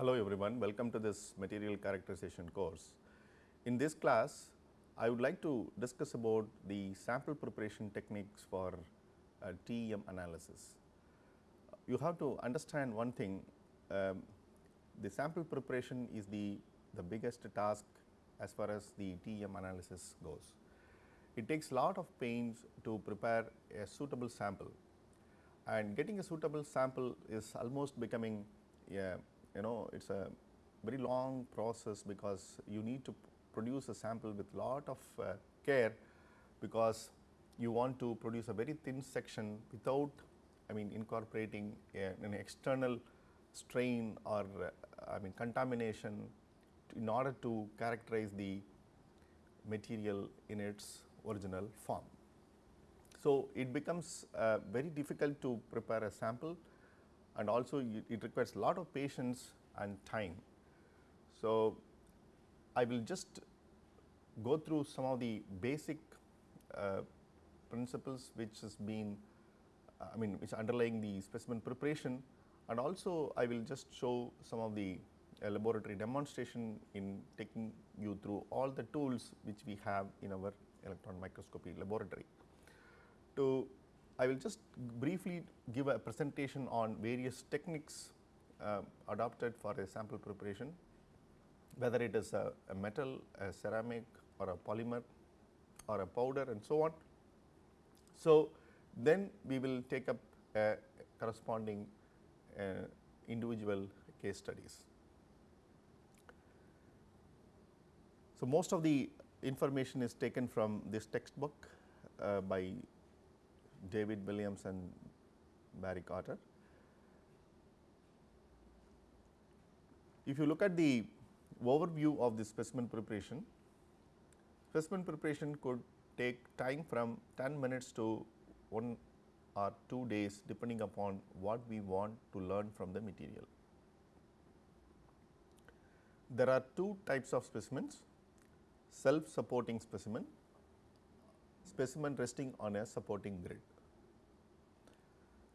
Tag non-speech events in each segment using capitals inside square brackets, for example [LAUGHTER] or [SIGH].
Hello everyone, welcome to this material characterization course. In this class, I would like to discuss about the sample preparation techniques for uh, TEM analysis. You have to understand one thing, um, the sample preparation is the, the biggest task as far as the TEM analysis goes. It takes lot of pains to prepare a suitable sample and getting a suitable sample is almost becoming a, you know it is a very long process because you need to produce a sample with lot of uh, care because you want to produce a very thin section without I mean incorporating a, an external strain or uh, I mean contamination in order to characterize the material in its original form. So, it becomes uh, very difficult to prepare a sample and also it requires a lot of patience and time. So, I will just go through some of the basic uh, principles which has been uh, I mean which underlying the specimen preparation and also I will just show some of the uh, laboratory demonstration in taking you through all the tools which we have in our electron microscopy laboratory. To I will just briefly give a presentation on various techniques uh, adopted for a sample preparation, whether it is a, a, metal, a ceramic or a polymer or a powder and so on. So, then we will take up corresponding uh, individual case studies. So, most of the information is taken from this textbook uh, by David Williams and Barry Carter. If you look at the overview of the specimen preparation, specimen preparation could take time from 10 minutes to 1 or 2 days depending upon what we want to learn from the material. There are two types of specimens, self supporting specimen, specimen resting on a supporting grid.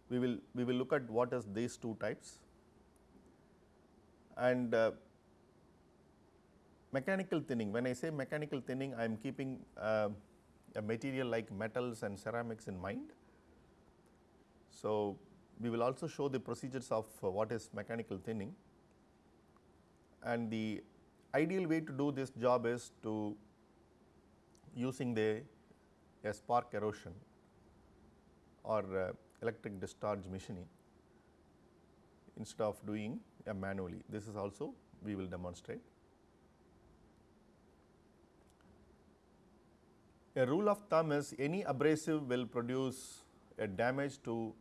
We will, we will look at what is these two types and uh, mechanical thinning. When I say mechanical thinning, I am keeping uh, a material like metals and ceramics in mind. So, we will also show the procedures of uh, what is mechanical thinning and the ideal way to do this job is to using the a spark erosion or uh, electric discharge machining instead of doing a manually. This is also we will demonstrate. A rule of thumb is any abrasive will produce a damage to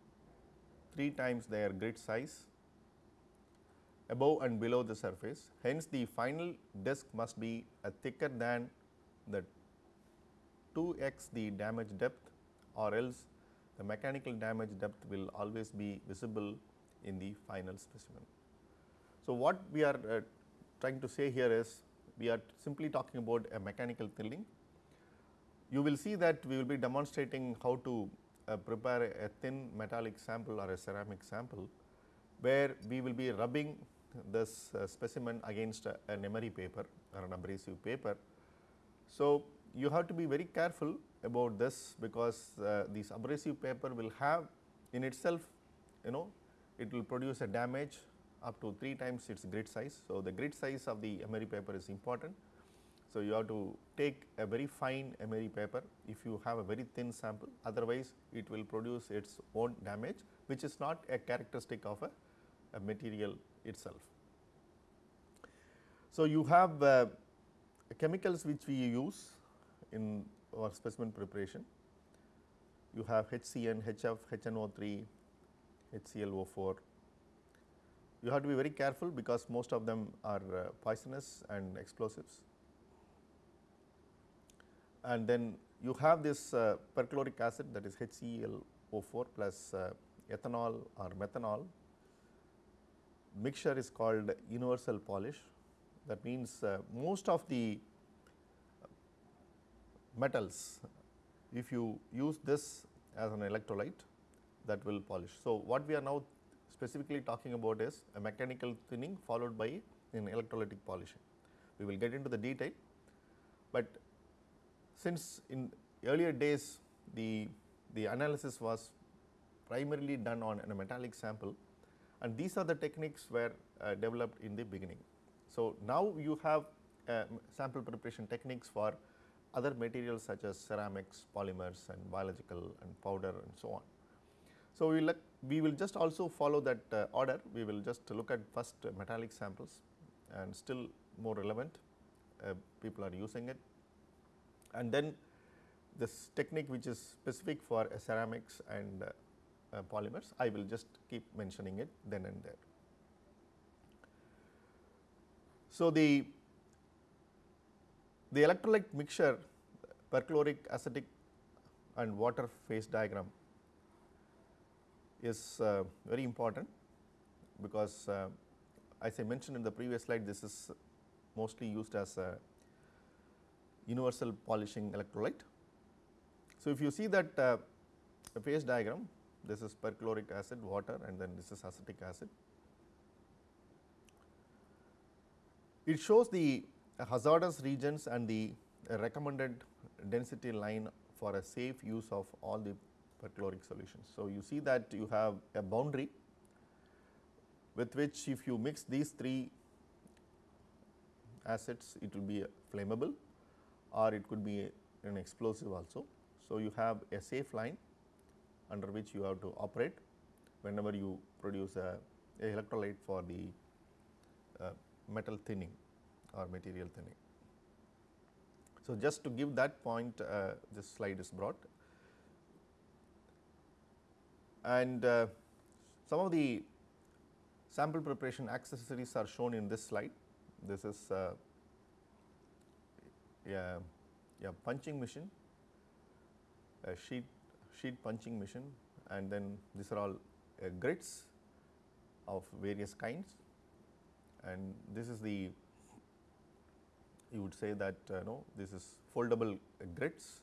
3 times their grit size above and below the surface. Hence, the final disc must be a thicker than the 2 x the damage depth or else the mechanical damage depth will always be visible in the final specimen. So, what we are uh, trying to say here is we are simply talking about a mechanical thinning you will see that we will be demonstrating how to uh, prepare a thin metallic sample or a ceramic sample, where we will be rubbing this uh, specimen against a, an emery paper or an abrasive paper. So, you have to be very careful about this because uh, this abrasive paper will have in itself you know it will produce a damage up to 3 times its grit size. So, the grit size of the emery paper is important so, you have to take a very fine emery paper if you have a very thin sample otherwise it will produce its own damage which is not a characteristic of a, a material itself. So, you have uh, chemicals which we use in our specimen preparation. You have HCN, HF, HNO3, HClO4. You have to be very careful because most of them are uh, poisonous and explosives and then you have this uh, perchloric acid that is HClO4 plus uh, ethanol or methanol mixture is called universal polish that means uh, most of the metals if you use this as an electrolyte that will polish. So, what we are now specifically talking about is a mechanical thinning followed by an electrolytic polishing. We will get into the detail, but since in earlier days the, the analysis was primarily done on a metallic sample and these are the techniques were uh, developed in the beginning. So, now you have uh, sample preparation techniques for other materials such as ceramics, polymers and biological and powder and so on. So, we will we will just also follow that uh, order, we will just look at first uh, metallic samples and still more relevant, uh, people are using it. And then this technique which is specific for ceramics and uh, polymers, I will just keep mentioning it then and there. So, the the electrolyte mixture perchloric acetic and water phase diagram is uh, very important because uh, as I mentioned in the previous slide this is mostly used as a universal polishing electrolyte. So, if you see that uh, phase diagram this is perchloric acid water and then this is acetic acid. It shows the hazardous regions and the recommended density line for a safe use of all the perchloric solutions. So, you see that you have a boundary with which if you mix these three acids it will be flammable or it could be an explosive also. So, you have a safe line under which you have to operate whenever you produce a, a electrolyte for the uh, metal thinning or material thinning. So, just to give that point uh, this slide is brought and uh, some of the sample preparation accessories are shown in this slide. This is uh, a, punching machine, a sheet sheet punching machine and then these are all uh, grids of various kinds and this is the you would say that uh, no this is foldable grids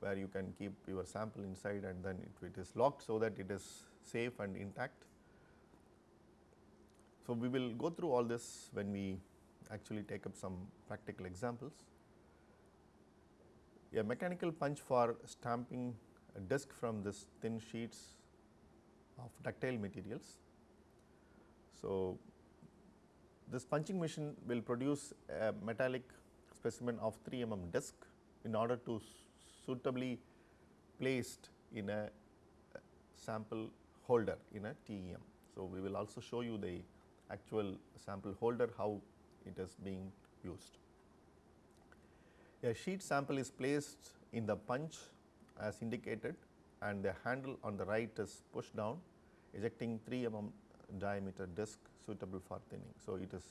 where you can keep your sample inside and then it, it is locked so that it is safe and intact. So, we will go through all this when we actually take up some practical examples. A mechanical punch for stamping a disc from this thin sheets of ductile materials. So, this punching machine will produce a metallic specimen of 3 mm disc in order to suitably placed in a sample holder in a TEM. So, we will also show you the actual sample holder how it is being used. A sheet sample is placed in the punch as indicated and the handle on the right is pushed down ejecting 3 mm diameter disc suitable for thinning. So, it is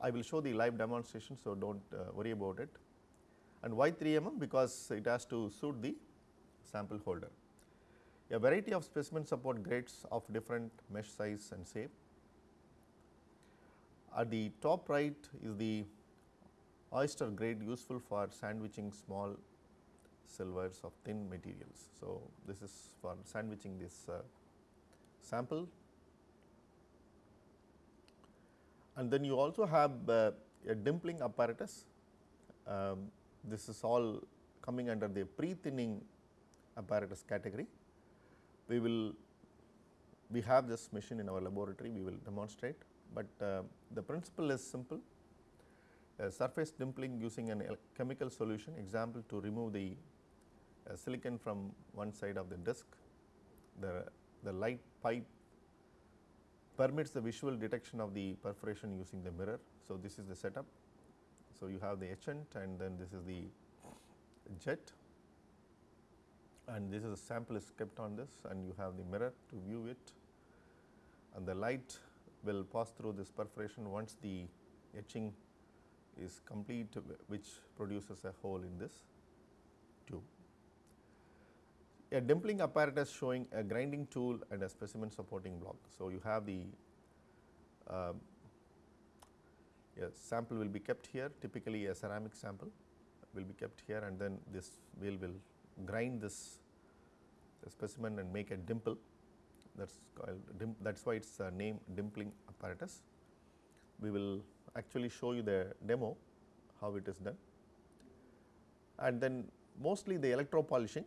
I will show the live demonstration. So, do not uh, worry about it and why 3 mm because it has to suit the sample holder. A variety of specimen support grids of different mesh size and shape. At the top right is the oyster grid useful for sandwiching small silvers of thin materials. So, this is for sandwiching this uh, sample and then you also have uh, a dimpling apparatus. Um, this is all coming under the pre-thinning apparatus category. We will we have this machine in our laboratory, we will demonstrate, but uh, the principle is simple. Surface dimpling using a chemical solution example to remove the uh, silicon from one side of the disc. The, the light pipe permits the visual detection of the perforation using the mirror. So, this is the setup. So, you have the etchant and then this is the jet and this is a sample is kept on this and you have the mirror to view it and the light will pass through this perforation once the etching is complete which produces a hole in this. A dimpling apparatus showing a grinding tool and a specimen supporting block. So, you have the uh, sample will be kept here typically a ceramic sample will be kept here and then this wheel will grind this specimen and make a dimple that is called that is why it is named dimpling apparatus. We will actually show you the demo how it is done and then mostly the electro polishing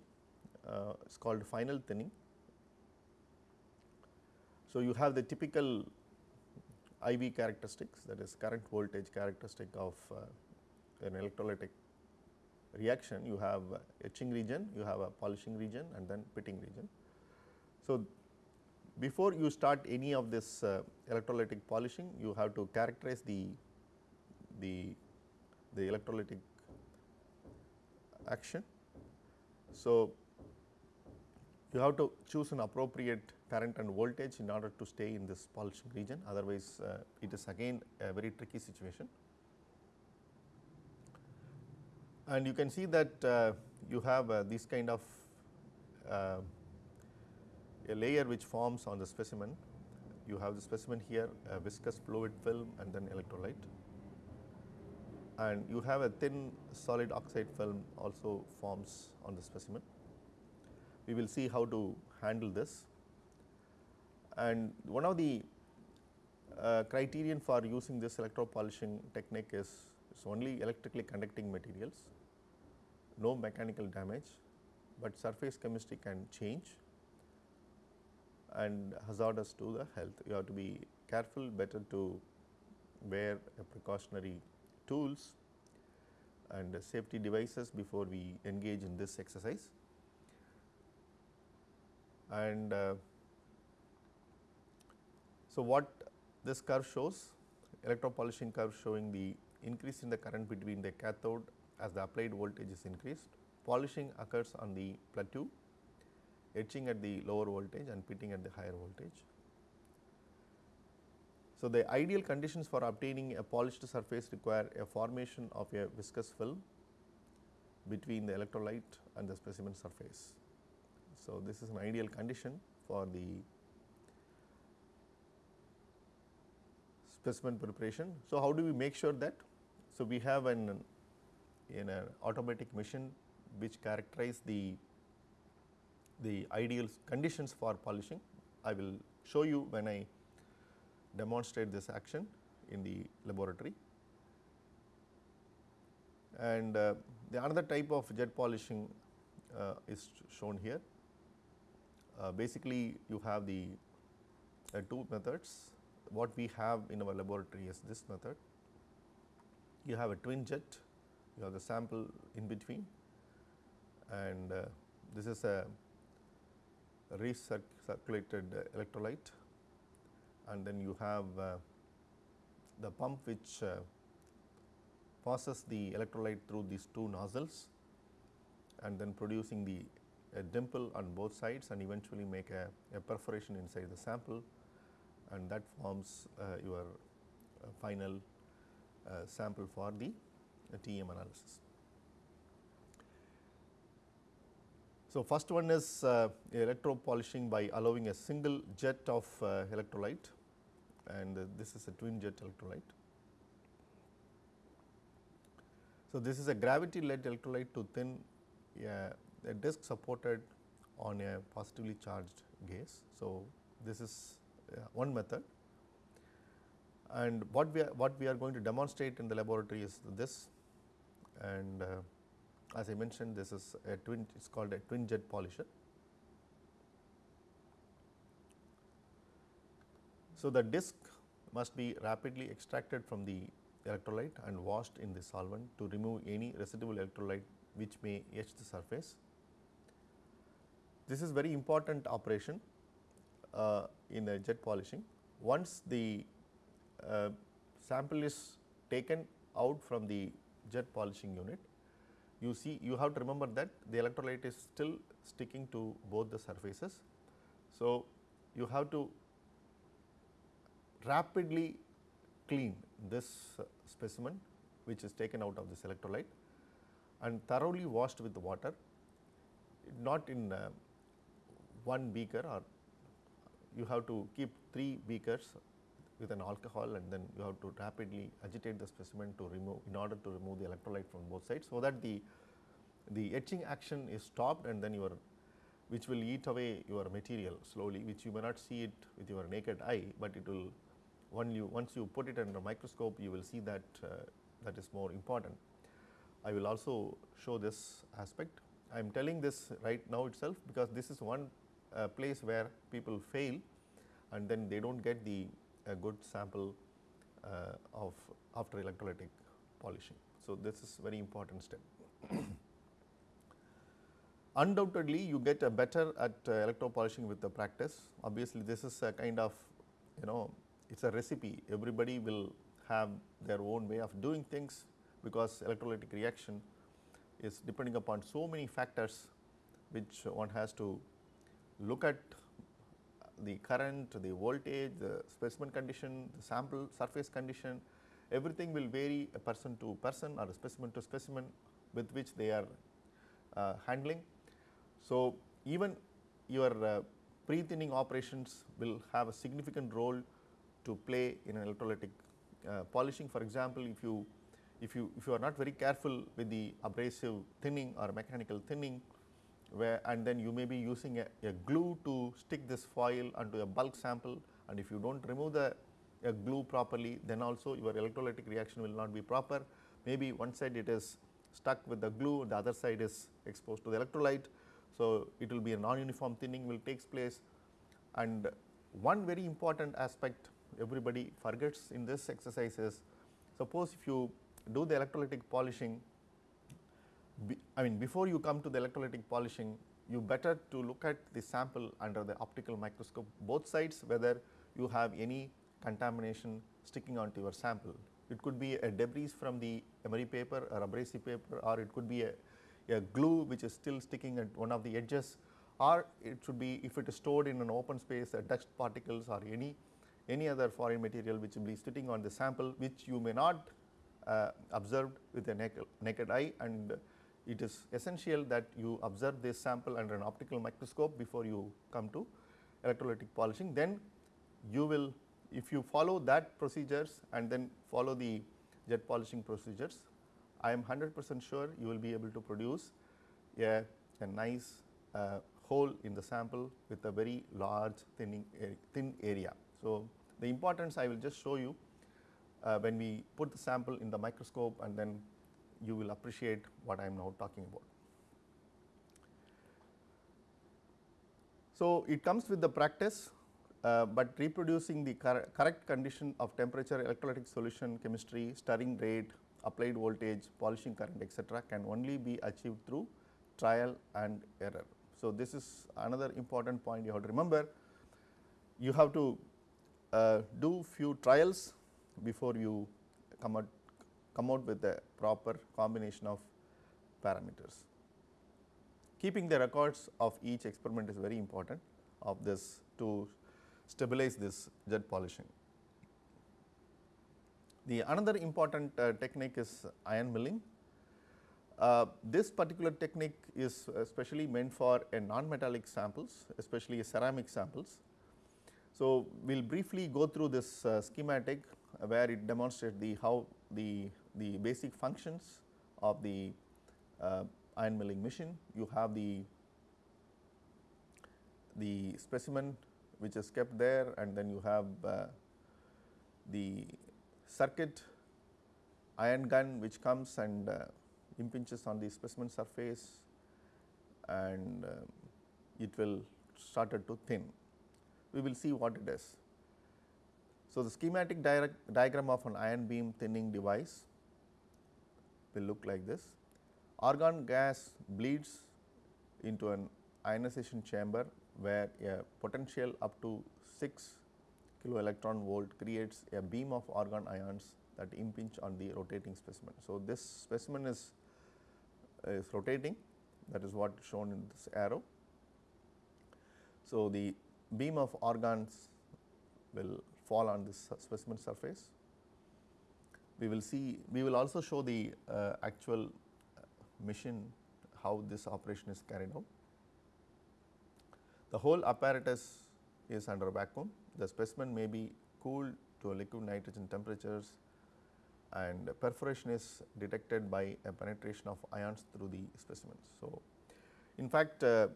uh, is called final thinning. So, you have the typical IV characteristics that is current voltage characteristic of uh, an electrolytic reaction. You have etching region, you have a polishing region and then pitting region. So, before you start any of this uh, electrolytic polishing, you have to characterize the, the, the electrolytic action. So, you have to choose an appropriate current and voltage in order to stay in this polishing region otherwise uh, it is again a very tricky situation. And you can see that uh, you have uh, this kind of uh, a layer which forms on the specimen. You have the specimen here a viscous fluid film and then electrolyte and you have a thin solid oxide film also forms on the specimen. We will see how to handle this and one of the uh, criterion for using this electropolishing technique is, is only electrically conducting materials, no mechanical damage, but surface chemistry can change and hazardous to the health. You have to be careful better to wear precautionary tools and safety devices before we engage in this exercise. And uh, so, what this curve shows electropolishing curve showing the increase in the current between the cathode as the applied voltage is increased. Polishing occurs on the plateau, etching at the lower voltage and pitting at the higher voltage. So, the ideal conditions for obtaining a polished surface require a formation of a viscous film between the electrolyte and the specimen surface. So, this is an ideal condition for the specimen preparation. So, how do we make sure that? So, we have an in an automatic machine which characterize the the ideal conditions for polishing. I will show you when I demonstrate this action in the laboratory. And uh, the another type of jet polishing uh, is shown here. Uh, basically, you have the uh, two methods. What we have in our laboratory is this method. You have a twin jet, you have the sample in between. And uh, this is a recirculated electrolyte. And then you have uh, the pump which uh, passes the electrolyte through these two nozzles and then producing the a dimple on both sides and eventually make a, a perforation inside the sample and that forms uh, your uh, final uh, sample for the TEM analysis. So, first one is uh, electro polishing by allowing a single jet of uh, electrolyte and uh, this is a twin jet electrolyte. So, this is a gravity led electrolyte to thin a disc supported on a positively charged gauze. So, this is uh, one method and what we are what we are going to demonstrate in the laboratory is this and uh, as I mentioned this is a twin it is called a twin jet polisher. So, the disc must be rapidly extracted from the electrolyte and washed in the solvent to remove any residual electrolyte which may etch the surface. This is very important operation uh, in the jet polishing. Once the uh, sample is taken out from the jet polishing unit, you see you have to remember that the electrolyte is still sticking to both the surfaces. So, you have to rapidly clean this specimen which is taken out of this electrolyte and thoroughly washed with the water not in uh, one beaker or you have to keep 3 beakers with an alcohol and then you have to rapidly agitate the specimen to remove in order to remove the electrolyte from both sides. So, that the, the etching action is stopped and then your which will eat away your material slowly which you may not see it with your naked eye, but it will when you once you put it under microscope you will see that uh, that is more important. I will also show this aspect. I am telling this right now itself because this is one uh, place where people fail and then they do not get the good sample uh, of after electrolytic polishing. So, this is very important step. [CLEARS THROAT] Undoubtedly, you get a better at uh, electropolishing with the practice. Obviously, this is a kind of you know it is a recipe everybody will have their own way of doing things because electrolytic reaction is depending upon so many factors which one has to look at the current, the voltage, the specimen condition, the sample surface condition, everything will vary a person to person or specimen to specimen with which they are uh, handling. So, even your uh, pre-thinning operations will have a significant role to play in an electrolytic uh, polishing. For example, if you if you if you are not very careful with the abrasive thinning or mechanical thinning, where and then you may be using a, a glue to stick this foil onto a bulk sample and if you do not remove the glue properly then also your electrolytic reaction will not be proper. Maybe one side it is stuck with the glue the other side is exposed to the electrolyte. So, it will be a non-uniform thinning will takes place and one very important aspect everybody forgets in this exercise is suppose if you do the electrolytic polishing be, I mean before you come to the electrolytic polishing you better to look at the sample under the optical microscope both sides whether you have any contamination sticking onto your sample. It could be a debris from the emery paper or abrasive paper or it could be a, a glue which is still sticking at one of the edges or it should be if it is stored in an open space dust particles or any any other foreign material which will be sitting on the sample which you may not uh, observed with a naked, naked eye and it is essential that you observe this sample under an optical microscope before you come to electrolytic polishing. Then you will if you follow that procedures and then follow the jet polishing procedures, I am 100 percent sure you will be able to produce a, a nice uh, hole in the sample with a very large thinning thin area. So, the importance I will just show you uh, when we put the sample in the microscope and then you will appreciate what I am now talking about. So, it comes with the practice, uh, but reproducing the cor correct condition of temperature, electrolytic solution, chemistry, stirring rate, applied voltage, polishing current etc., can only be achieved through trial and error. So, this is another important point you have to remember. You have to uh, do few trials before you come out come out with the proper combination of parameters. Keeping the records of each experiment is very important of this to stabilize this jet polishing. The another important uh, technique is ion milling. Uh, this particular technique is especially meant for a non-metallic samples, especially ceramic samples. So, we will briefly go through this uh, schematic where it demonstrates the how the the basic functions of the uh, ion milling machine. You have the the specimen which is kept there and then you have uh, the circuit ion gun which comes and uh, impinges on the specimen surface and uh, it will started to thin. We will see what it is. So, the schematic diagram of an ion beam thinning device will look like this. Argon gas bleeds into an ionization chamber where a potential up to 6 kilo electron volt creates a beam of argon ions that impinge on the rotating specimen. So, this specimen is, is rotating that is what shown in this arrow. So, the beam of argons will fall on this specimen surface we will see we will also show the uh, actual uh, machine how this operation is carried out. The whole apparatus is under vacuum. The specimen may be cooled to a liquid nitrogen temperatures and perforation is detected by a penetration of ions through the specimen. So, in fact, uh,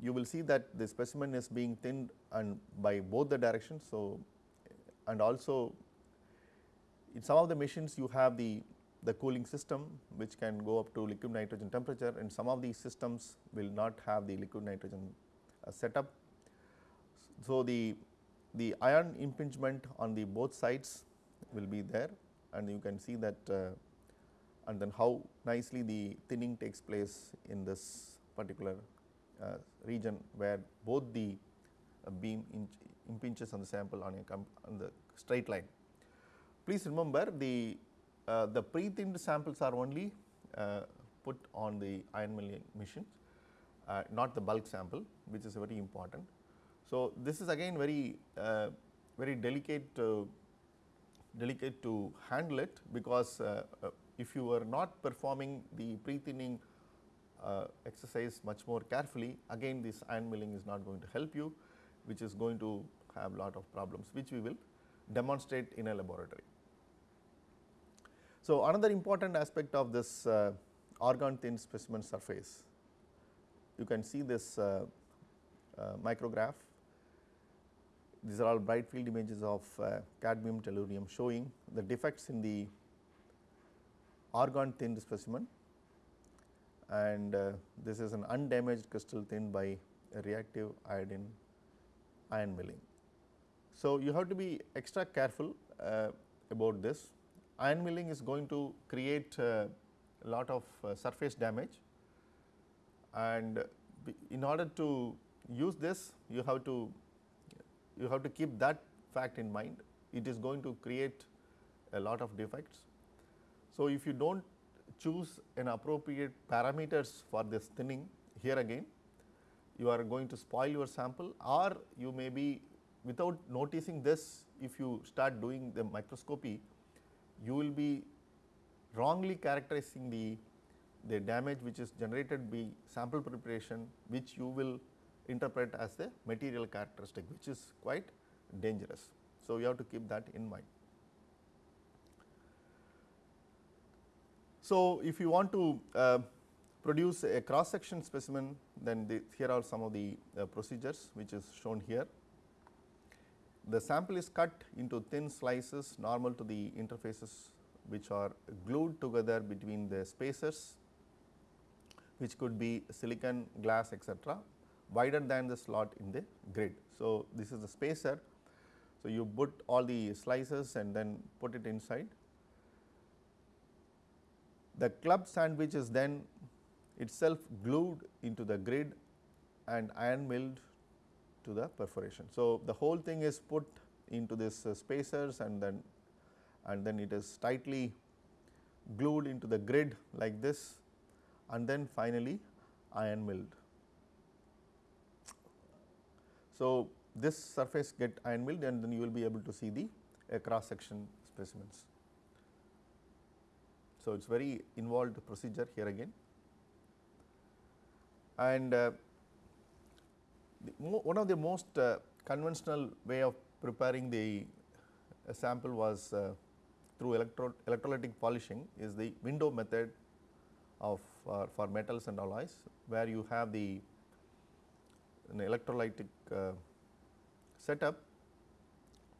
you will see that the specimen is being thinned and by both the directions. So, and also in some of the machines you have the, the cooling system which can go up to liquid nitrogen temperature and some of these systems will not have the liquid nitrogen uh, setup. So, the, the ion impingement on the both sides will be there and you can see that uh, and then how nicely the thinning takes place in this particular uh, region where both the uh, beam impinges on the sample on, a on the straight line. Please remember the, uh, the pre-thinned samples are only uh, put on the ion milling machines, uh, not the bulk sample which is very important. So, this is again very uh, very delicate delicate to handle it because if you are not performing the pre-thinning uh, exercise much more carefully again this ion milling is not going to help you which is going to have lot of problems which we will demonstrate in a laboratory. So, another important aspect of this uh, argon thin specimen surface you can see this uh, uh, micrograph these are all bright field images of uh, cadmium tellurium showing the defects in the argon thin specimen and uh, this is an undamaged crystal thin by reactive iodine ion milling. So, you have to be extra careful uh, about this. Ion milling is going to create a lot of uh, surface damage and in order to use this you have to you have to keep that fact in mind it is going to create a lot of defects. So, if you do not choose an appropriate parameters for this thinning here again you are going to spoil your sample or you may be without noticing this if you start doing the microscopy you will be wrongly characterizing the the damage which is generated by sample preparation which you will interpret as the material characteristic which is quite dangerous. So, you have to keep that in mind. So, if you want to uh, produce a cross section specimen then the, here are some of the uh, procedures which is shown here. The sample is cut into thin slices normal to the interfaces which are glued together between the spacers which could be silicon, glass etc., wider than the slot in the grid. So, this is the spacer. So, you put all the slices and then put it inside the club sandwich is then itself glued into the grid and ion milled to the perforation. So, the whole thing is put into this uh, spacers and then and then it is tightly glued into the grid like this and then finally ion milled. So, this surface get ion milled and then you will be able to see the uh, cross section specimens. So, it is very involved procedure here again and uh, one of the most uh, conventional way of preparing the uh, sample was uh, through electro electrolytic polishing is the window method of uh, for metals and alloys where you have the an electrolytic uh, setup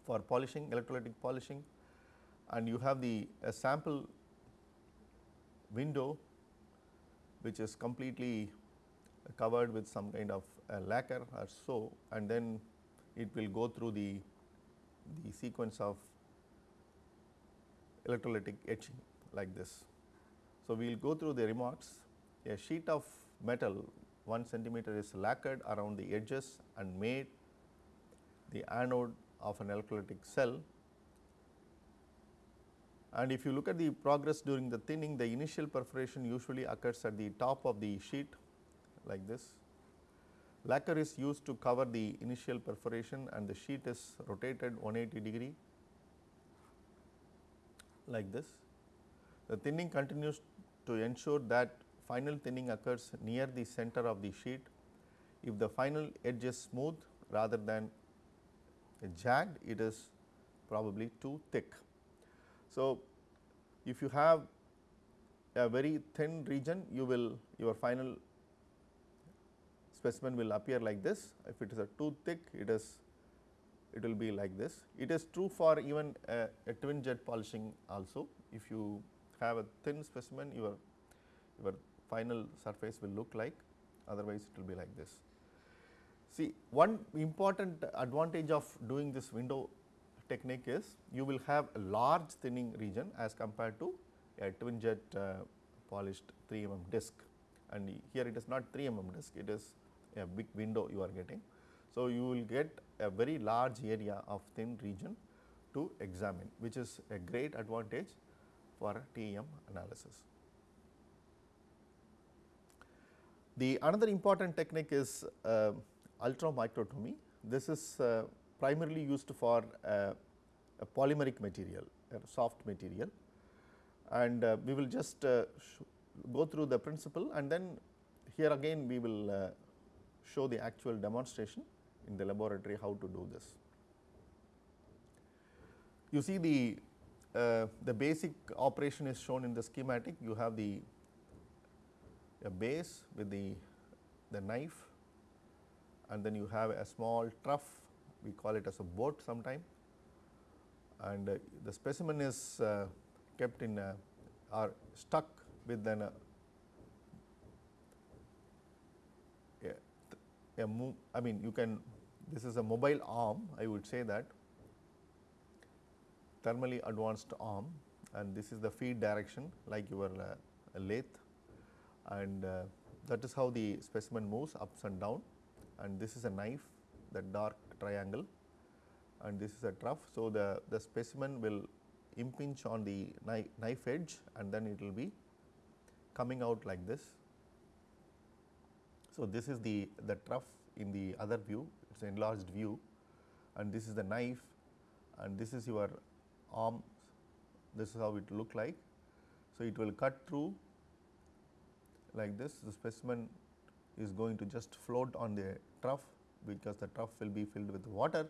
for polishing electrolytic polishing and you have the sample window which is completely covered with some kind of lacquer or so and then it will go through the, the sequence of electrolytic etching like this. So, we will go through the remarks a sheet of metal 1 centimeter is lacquered around the edges and made the anode of an electrolytic cell and if you look at the progress during the thinning, the initial perforation usually occurs at the top of the sheet like this. Lacquer is used to cover the initial perforation and the sheet is rotated 180 degree like this. The thinning continues to ensure that final thinning occurs near the center of the sheet. If the final edge is smooth rather than jagged, it is probably too thick. So, if you have a very thin region you will your final specimen will appear like this. If it is a too thick, it is it will be like this. It is true for even a, a twin jet polishing also. If you have a thin specimen, your your final surface will look like, otherwise it will be like this. See, one important advantage of doing this window technique is you will have a large thinning region as compared to a twin jet uh, polished 3 mm disc and here it is not 3 mm disc, it is a big window you are getting. So, you will get a very large area of thin region to examine which is a great advantage for TEM analysis. The another important technique is uh, ultramicrotomy. This is uh, primarily used for uh, a polymeric material, a soft material and uh, we will just uh, go through the principle and then here again we will uh, show the actual demonstration in the laboratory how to do this. You see the uh, the basic operation is shown in the schematic. You have the a base with the the knife and then you have a small trough we call it as a boat sometime and uh, the specimen is uh, kept in a, or stuck with uh, a, move I mean you can this is a mobile arm I would say that thermally advanced arm and this is the feed direction like your uh, lathe and uh, that is how the specimen moves ups and down and this is a knife that dark triangle and this is a trough. So, the, the specimen will impinge on the knife, knife edge and then it will be coming out like this. So, this is the, the trough in the other view, it is enlarged view and this is the knife and this is your arm, this is how it look like. So, it will cut through like this, the specimen is going to just float on the trough because the trough will be filled with water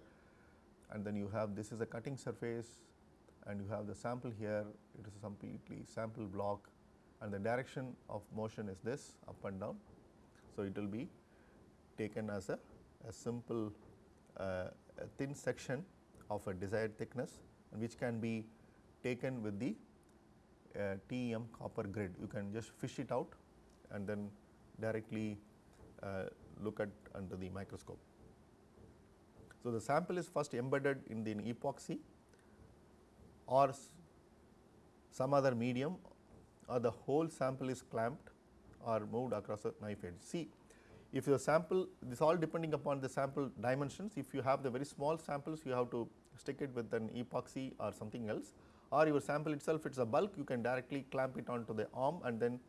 and then you have this is a cutting surface and you have the sample here, it is a completely sample block and the direction of motion is this up and down. So, it will be taken as a, a simple uh, a thin section of a desired thickness which can be taken with the uh, TEM copper grid. You can just fish it out and then directly uh, look at under the microscope. So, the sample is first embedded in the epoxy or some other medium or the whole sample is clamped or moved across a knife edge. See if the sample this all depending upon the sample dimensions if you have the very small samples you have to stick it with an epoxy or something else or your sample itself it is a bulk you can directly clamp it onto the arm and then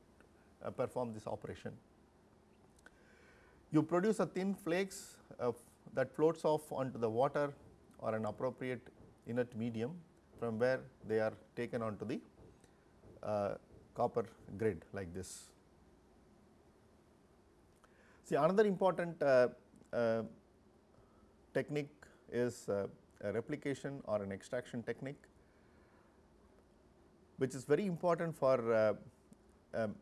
uh, perform this operation. You produce a thin flakes uh, that floats off onto the water or an appropriate inert medium from where they are taken onto the uh, copper grid like this. See another important uh, uh, technique is uh, a replication or an extraction technique which is very important for uh, um,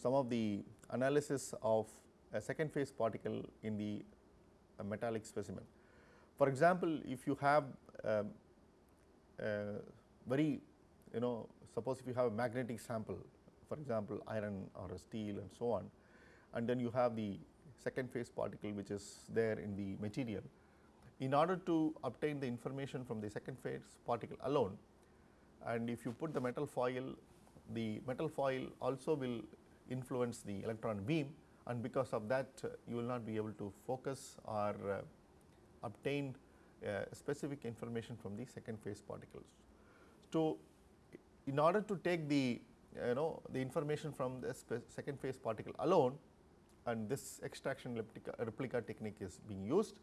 some of the analysis of a second phase particle in the metallic specimen. For example, if you have um, very you know suppose if you have a magnetic sample for example, iron or steel and so on and then you have the second phase particle which is there in the material. In order to obtain the information from the second phase particle alone and if you put the metal foil, the metal foil also will influence the electron beam and because of that uh, you will not be able to focus or uh, obtain uh, specific information from the second phase particles. So, in order to take the you know the information from the second phase particle alone and this extraction replica, replica technique is being used.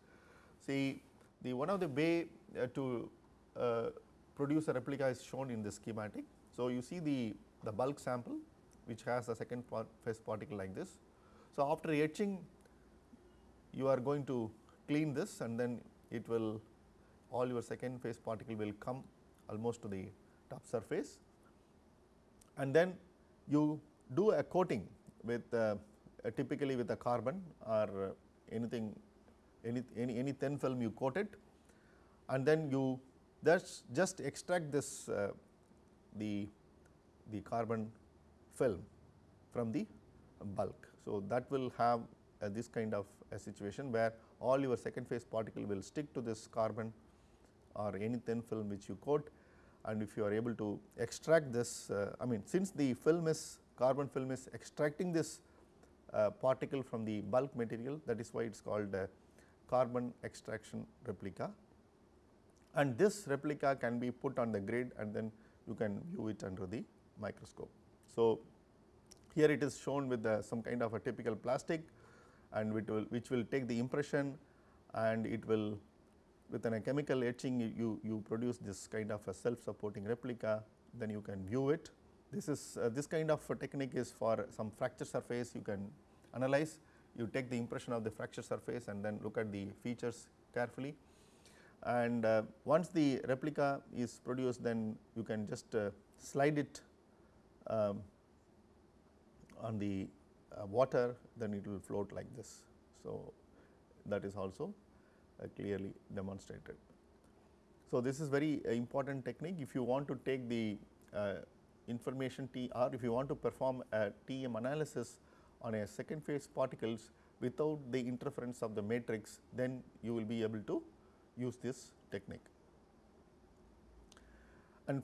See the one of the way uh, to uh, produce a replica is shown in the schematic. So, you see the, the bulk sample which has a second phase particle like this. So, after etching you are going to clean this and then it will all your second phase particle will come almost to the top surface and then you do a coating with uh, typically with a carbon or anything any, any, any thin film you coat it and then you that's just extract this uh, the, the carbon film from the bulk. So, that will have uh, this kind of a situation where all your second phase particle will stick to this carbon or any thin film which you coat and if you are able to extract this uh, I mean since the film is carbon film is extracting this Uh, particle from the bulk material that is why it is called uh, carbon extraction replica and this replica can be put on the grid and then you can view it under the microscope. So, here it is shown with the, some kind of a typical plastic and which will, which will take the impression and it will with a chemical etching you, you produce this kind of a self supporting replica then you can view it. This is uh, this kind of technique is for some fracture surface you can analyze you take the impression of the fracture surface and then look at the features carefully and uh, once the replica is produced then you can just uh, slide it um, on the uh, water then it will float like this. So, that is also uh, clearly demonstrated. So, this is very important technique if you want to take the uh, information T or if you want to perform a TEM analysis on a second phase particles without the interference of the matrix then you will be able to use this technique. And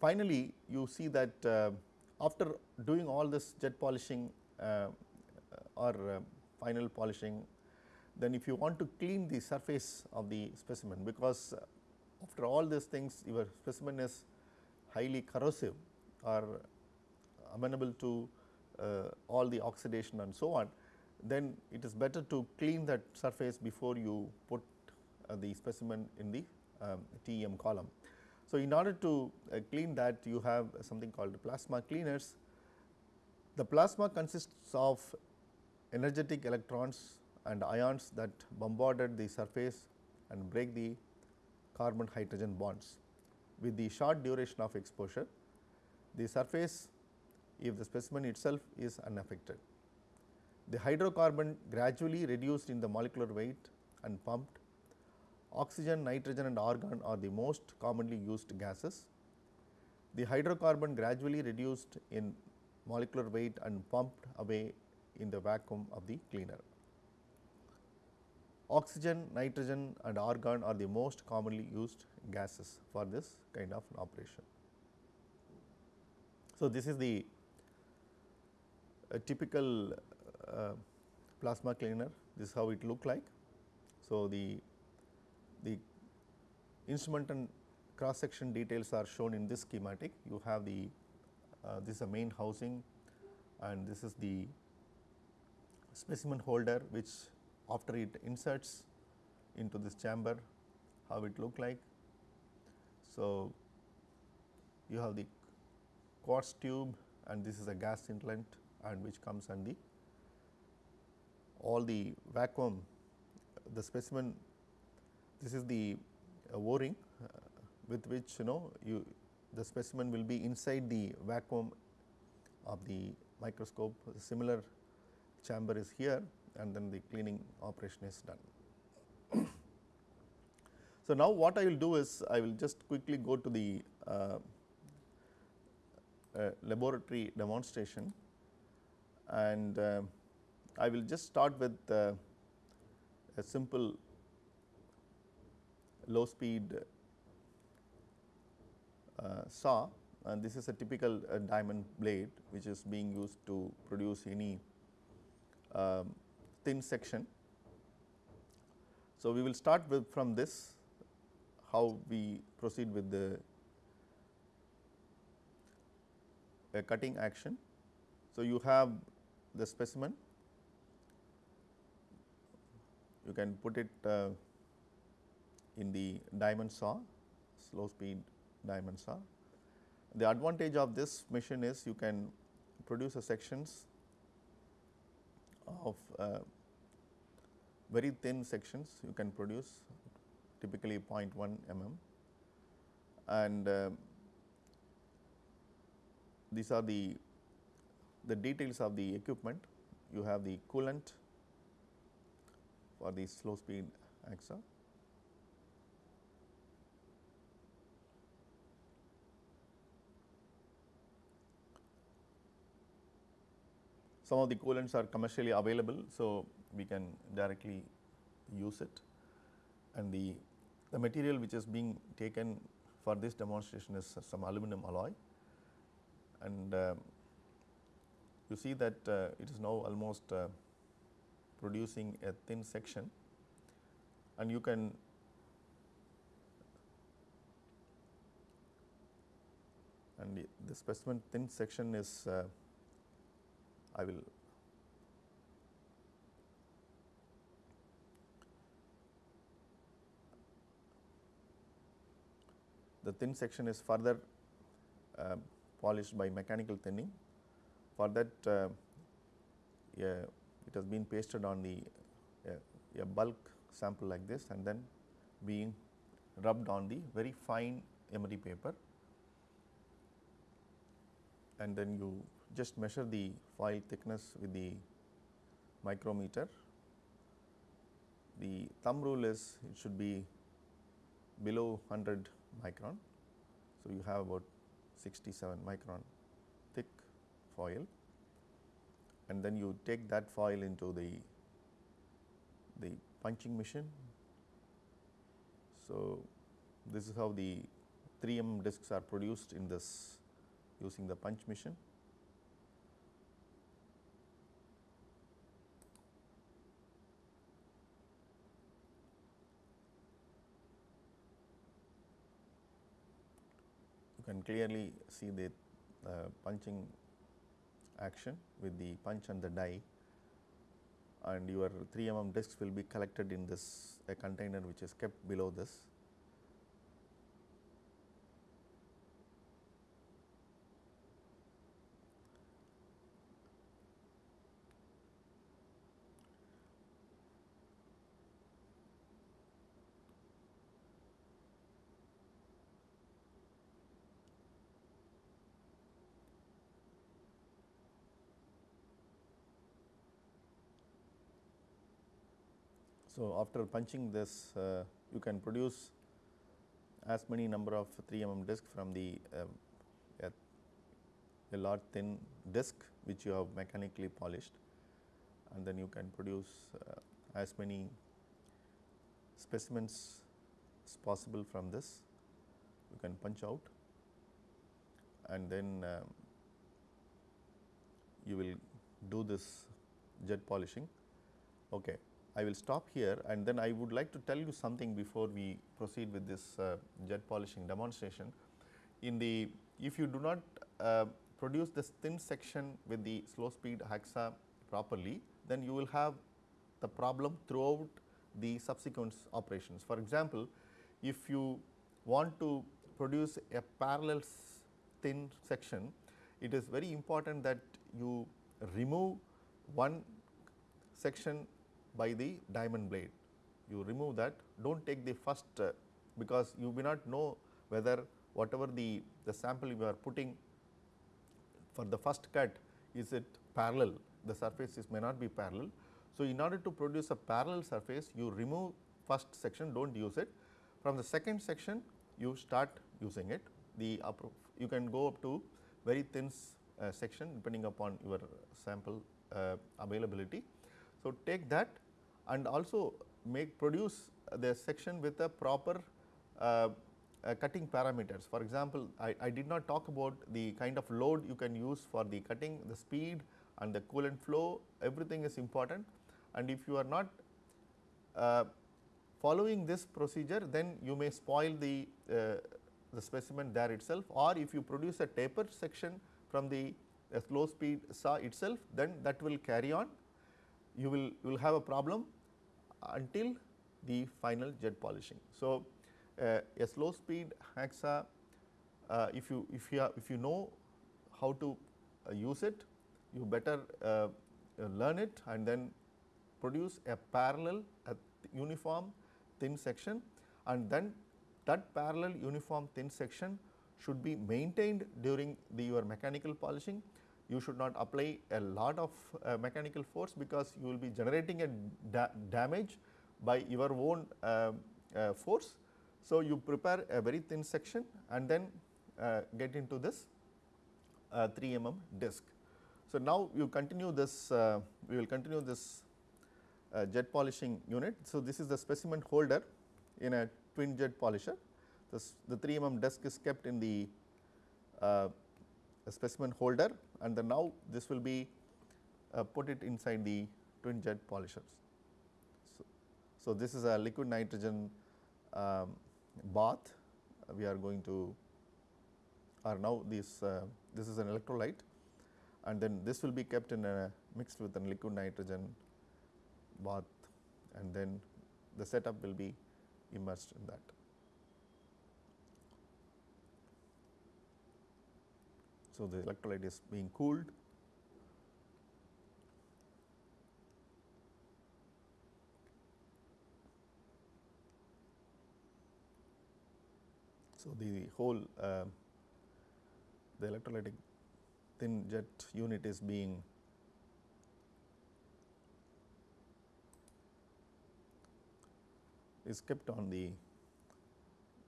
finally, you see that uh, after doing all this jet polishing uh, or uh, final polishing, then if you want to clean the surface of the specimen because after all these things your specimen is highly corrosive or amenable to uh, all the oxidation and so on, then it is better to clean that surface before you put uh, the specimen in the um, TEM column. So, in order to uh, clean that you have something called plasma cleaners. The plasma consists of energetic electrons and ions that bombarded the surface and break the carbon hydrogen bonds. With the short duration of exposure, the surface if the specimen itself is unaffected. The hydrocarbon gradually reduced in the molecular weight and pumped Oxygen, nitrogen and argon are the most commonly used gases. The hydrocarbon gradually reduced in molecular weight and pumped away in the vacuum of the cleaner. Oxygen, nitrogen and argon are the most commonly used gases for this kind of operation. So, this is the typical uh, plasma cleaner, this is how it look like. So, the the instrument and cross section details are shown in this schematic. You have the uh, this is a main housing and this is the specimen holder which after it inserts into this chamber how it look like. So, you have the quartz tube and this is a gas inlet and which comes on the all the vacuum the specimen this is the uh, o-ring uh, with which you know you the specimen will be inside the vacuum of the microscope. A similar chamber is here and then the cleaning operation is done. [COUGHS] so, now what I will do is I will just quickly go to the uh, laboratory demonstration and uh, I will just start with uh, a simple low speed uh, saw and this is a typical uh, diamond blade which is being used to produce any um, thin section. So, we will start with from this how we proceed with the a cutting action. So, you have the specimen you can put it uh, in the diamond saw, slow speed diamond saw. The advantage of this machine is you can produce a sections of uh, very thin sections you can produce typically 0.1 mm and uh, these are the the details of the equipment. You have the coolant for the slow speed AXA. Some of the coolants are commercially available, so we can directly use it. And the, the material which is being taken for this demonstration is some aluminum alloy and uh, you see that uh, it is now almost uh, producing a thin section. And you can and the, the specimen thin section is uh, I will the thin section is further uh, polished by mechanical thinning. For that uh, it has been pasted on the a bulk sample like this and then being rubbed on the very fine emery paper and then you just measure the foil thickness with the micrometer. The thumb rule is it should be below 100 micron. So, you have about 67 micron thick foil and then you take that foil into the, the punching machine. So, this is how the 3 mm discs are produced in this using the punch machine. Can clearly see the uh, punching action with the punch and the die. And your 3 mm discs will be collected in this a container which is kept below this So, after punching this uh, you can produce as many number of 3 mm disc from the uh, a, a large thin disc which you have mechanically polished and then you can produce uh, as many specimens as possible from this you can punch out and then um, you will do this jet polishing. Okay. I will stop here and then I would like to tell you something before we proceed with this uh, jet polishing demonstration. In the if you do not uh, produce this thin section with the slow speed AXA properly, then you will have the problem throughout the subsequent operations. For example, if you want to produce a parallel thin section, it is very important that you remove one section by the diamond blade. You remove that, do not take the first uh, because you may not know whether whatever the, the sample you are putting for the first cut is it parallel, the surface is may not be parallel. So, in order to produce a parallel surface you remove first section do not use it. From the second section you start using it the you can go up to very thin uh, section depending upon your sample uh, availability. So, take that and also make produce the section with a proper uh, uh, cutting parameters. For example, I, I, did not talk about the kind of load you can use for the cutting, the speed and the coolant flow. Everything is important. And if you are not uh, following this procedure then you may spoil the, uh, the specimen there itself. Or if you produce a taper section from the slow speed saw itself then that will carry on you will, you will have a problem until the final jet polishing. So, uh, a slow speed AXA uh, if you if you if you know how to uh, use it you better uh, learn it and then produce a parallel a uniform thin section and then that parallel uniform thin section should be maintained during the your mechanical polishing you should not apply a lot of uh, mechanical force because you will be generating a da damage by your own uh, uh, force. So, you prepare a very thin section and then uh, get into this 3 mm disc. So, now you continue this we will continue this jet polishing unit. So, this is the specimen holder in a twin jet polisher. This, the 3 mm disc is kept in the uh, specimen holder and then now this will be uh, put it inside the twin jet polishers. So, so this is a liquid nitrogen um, bath we are going to or now this uh, this is an electrolyte and then this will be kept in a mixed with a liquid nitrogen bath and then the setup will be immersed in that. So, the electrolyte is being cooled. So, the whole uh, the electrolytic twin jet unit is being is kept on the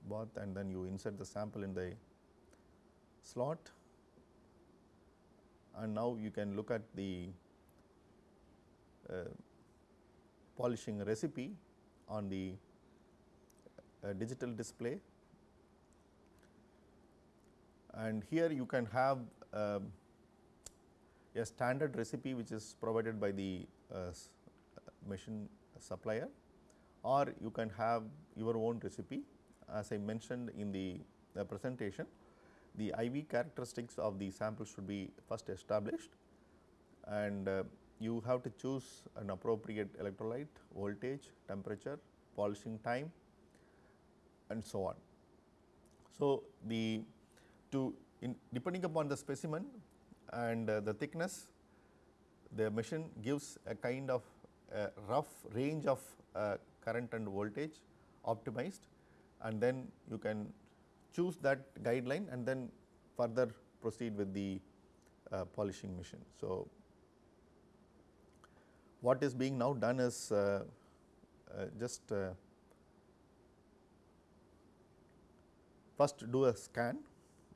bath and then you insert the sample in the slot and now you can look at the uh, polishing recipe on the uh, digital display and here you can have uh, a standard recipe which is provided by the uh, machine supplier or you can have your own recipe as I mentioned in the, the presentation. The IV characteristics of the sample should be first established and uh, you have to choose an appropriate electrolyte, voltage, temperature, polishing time and so on. So, the to in depending upon the specimen and uh, the thickness the machine gives a kind of a rough range of uh, current and voltage optimized and then you can choose that guideline and then further proceed with the uh, polishing machine. So, what is being now done is uh, uh, just uh, first do a scan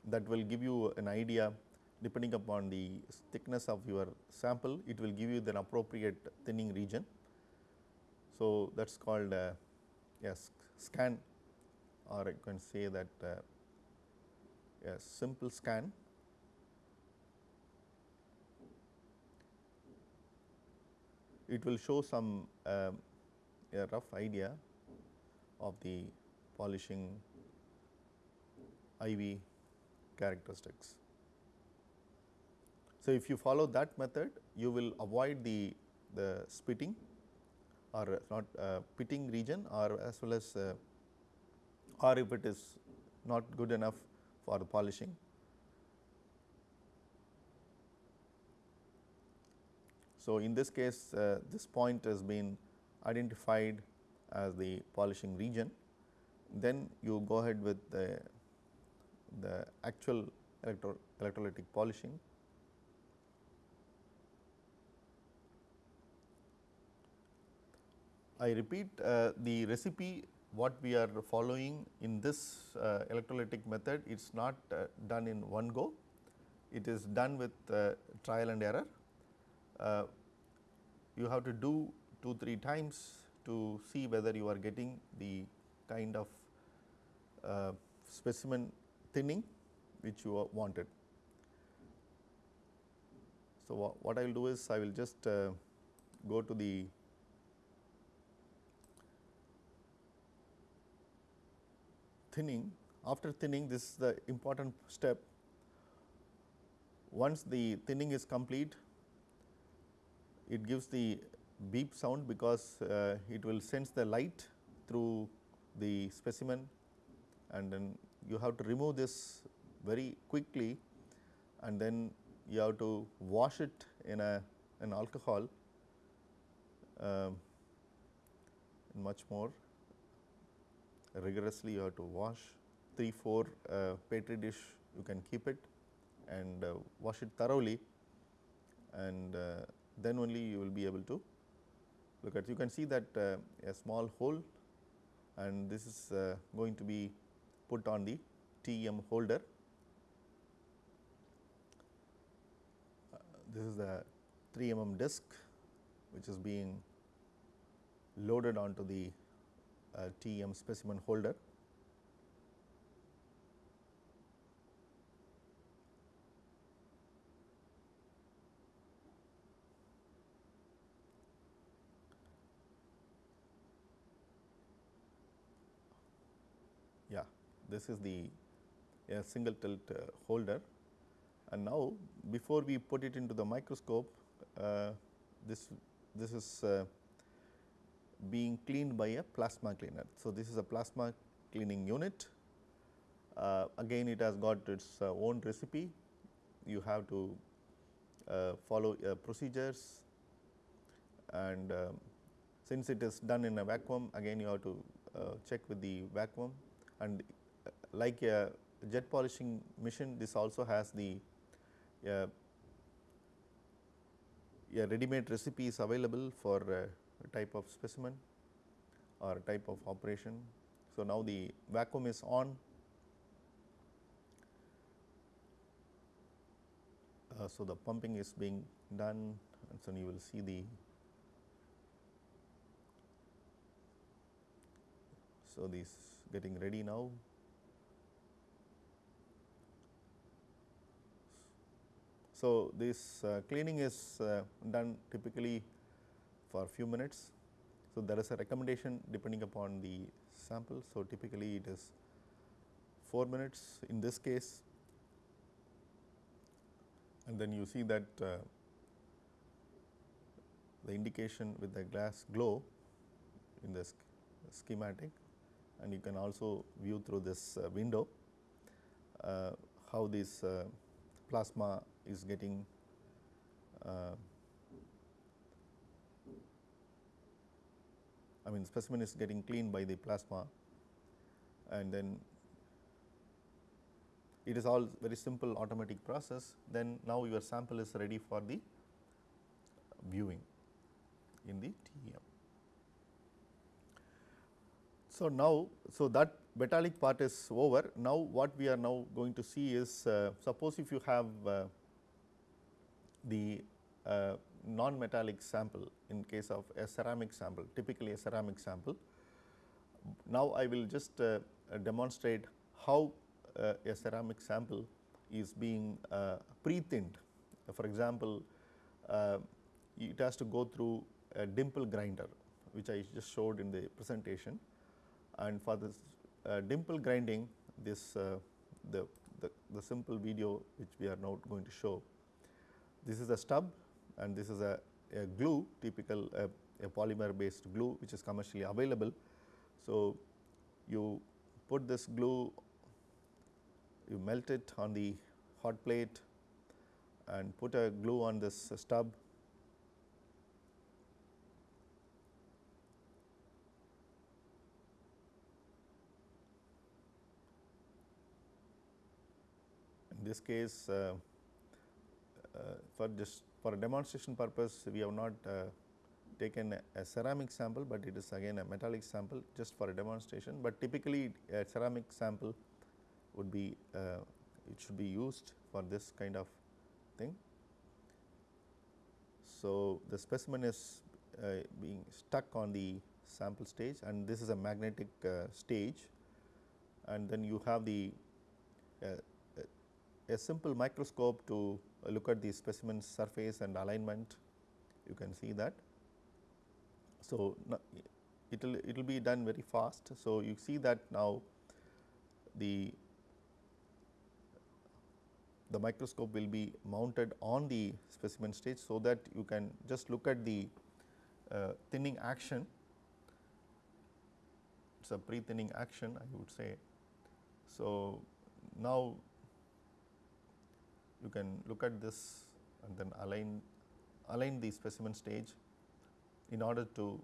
that will give you an idea depending upon the thickness of your sample. It will give you the appropriate thinning region. So, that is called uh, yes scan or I can say that uh, a simple scan it will show some uh, a rough idea of the polishing IV characteristics. So, if you follow that method you will avoid the, the spitting or not uh, pitting region or as well as uh, or if it is not good enough for the polishing. So, in this case uh, this point has been identified as the polishing region, then you go ahead with the, the actual electro electrolytic polishing I repeat uh, the recipe what we are following in this uh, electrolytic method it is not uh, done in one go, it is done with uh, trial and error. Uh, you have to do 2 3 times to see whether you are getting the kind of uh, specimen thinning which you wanted. So, what I will do is I will just go to the thinning, after thinning this is the important step. Once the thinning is complete, it gives the beep sound because uh, it will sense the light through the specimen. And then you have to remove this very quickly. And then you have to wash it in a an alcohol uh, much more rigorously you have to wash. 3 4 uh, petri dish you can keep it and uh, wash it thoroughly. And uh, then only you will be able to look at you can see that uh, a small hole and this is uh, going to be put on the TEM holder. This is the 3 mm disc which is being loaded onto the TEM specimen holder. Yeah, this is the a single tilt uh, holder and now before we put it into the microscope uh, this this is uh, being cleaned by a plasma cleaner. So, this is a plasma cleaning unit. Uh, again it has got its uh, own recipe. You have to uh, follow procedures. And um, since it is done in a vacuum again you have to check with the vacuum. And like a jet polishing machine this also has the uh, a ready made recipe is available for type of specimen or type of operation. So, now the vacuum is on uh, so the pumping is being done and so you will see the so this getting ready now So, this uh, cleaning is uh, done typically for a few minutes. So, there is a recommendation depending upon the sample. So, typically it is 4 minutes in this case and then you see that uh, the indication with the glass glow in the schematic and you can also view through this uh, window uh, how this uh, plasma is getting I mean specimen is getting cleaned by the plasma. And then it is all very simple automatic process. Then now your sample is ready for the viewing in the TEM. So, now so that metallic part is over. Now what we are now going to see is uh, suppose if you have uh, the uh, non-metallic sample in case of a ceramic sample, typically a ceramic sample. Now, I will just uh, demonstrate how uh, a ceramic sample is being uh, pre-thinned. For example, uh, it has to go through a dimple grinder, which I just showed in the presentation. And for this uh, dimple grinding, this the, the, the simple video which we are now going to show this is a stub and this is a, a glue typical a polymer based glue which is commercially available. So, you put this glue, you melt it on the hot plate and put a glue on this stub in this case uh, uh, for just for a demonstration purpose we have not uh, taken a, ceramic sample, but it is again a metallic sample just for a demonstration, but typically a ceramic sample would be uh, it should be used for this kind of thing. So, the specimen is uh, being stuck on the sample stage and this is a magnetic uh, stage and then you have the uh, a simple microscope to look at the specimen surface and alignment you can see that. So, it will it will be done very fast. So, you see that now the the microscope will be mounted on the specimen stage. So, that you can just look at the uh, thinning action it is a pre thinning action I would say. So, now you can look at this and then align align the specimen stage in order to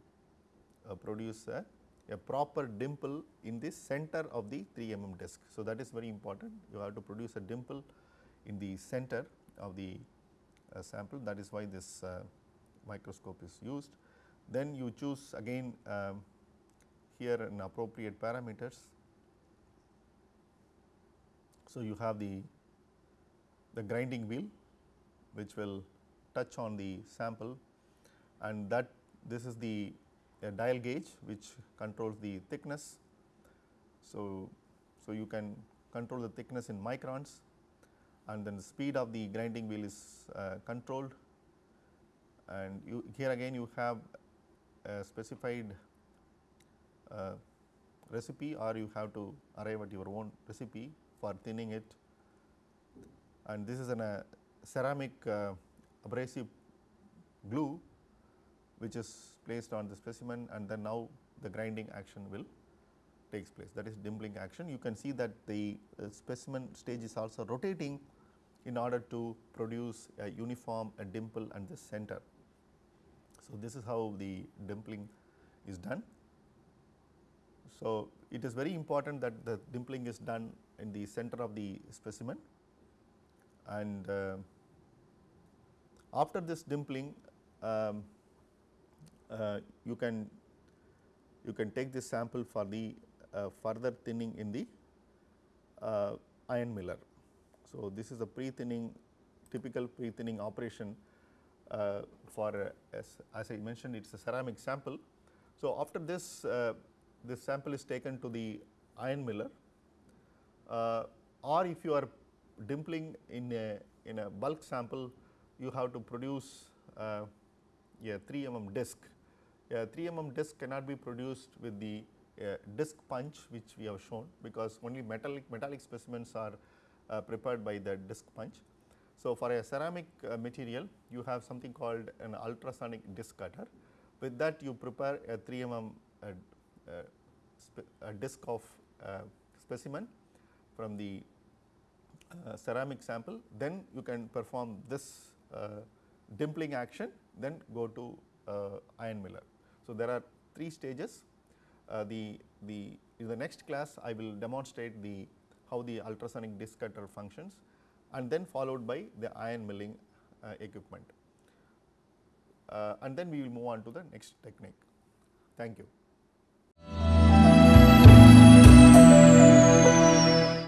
uh, produce a, a, proper dimple in the center of the 3 mm disc. So, that is very important you have to produce a dimple in the center of the uh, sample that is why this uh, microscope is used. Then you choose again um, here an appropriate parameters. So, you have the, the grinding wheel which will touch on the sample. And that this is the dial gauge which controls the thickness. So, so you can control the thickness in microns. And then the speed of the grinding wheel is uh, controlled. And you here again you have a specified uh, recipe or you have to arrive at your own recipe for thinning it and this is a uh, ceramic uh, abrasive glue which is placed on the specimen and then now the grinding action will takes place that is dimpling action. You can see that the uh, specimen stage is also rotating in order to produce a uniform a dimple and the center. So, this is how the dimpling is done. So, it is very important that the dimpling is done in the center of the specimen and uh, after this dimpling um, uh, you can you can take this sample for the uh, further thinning in the uh, ion miller. So, this is a pre-thinning typical pre-thinning operation uh, for as, as, I mentioned it is a ceramic sample. So, after this this sample is taken to the ion miller or if you are dimpling in a in a bulk sample you have to produce uh, a 3 mm disc. A 3 mm disc cannot be produced with the uh, disc punch which we have shown because only metallic metallic specimens are uh, prepared by the disc punch. So, for a ceramic uh, material you have something called an ultrasonic disc cutter with that you prepare a 3 mm uh, disc of specimen from the ceramic sample then you can perform this dimpling action then go to ion miller. So, there are three stages uh, the, the in the next class I will demonstrate the how the ultrasonic disc cutter functions and then followed by the ion milling uh, equipment uh, and then we will move on to the next technique. Thank you.